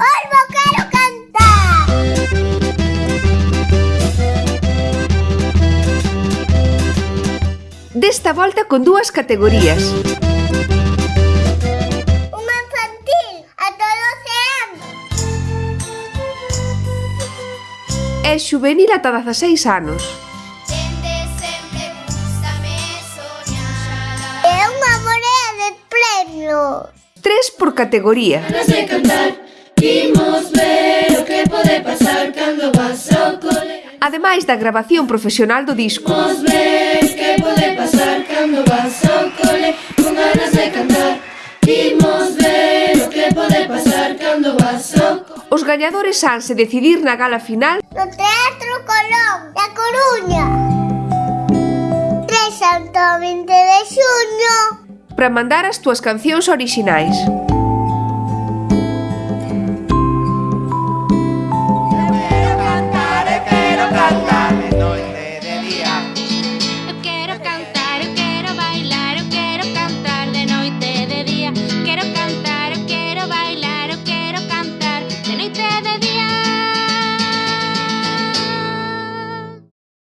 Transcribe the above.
Polvo quero cantar Desta volta con dúas categorías. Unha infantil ata 12 anos. E juvenil ata 16 anos É unha morea de premios. Tres por categoría. Non sei cantar Imos ver o que pode pasar cando vas ao cole Ademais da grabación profesional do disco. Imos ver que pode pasar cando vas ao cole Con ganas de cantar. Imos ver o que pode pasar cando vas ao cole Os gañadores hanse decidir na gala final. No Teatro Colón da Coruña. 3 ao 20 de xuño. Para mandar as túas cancións orixinais.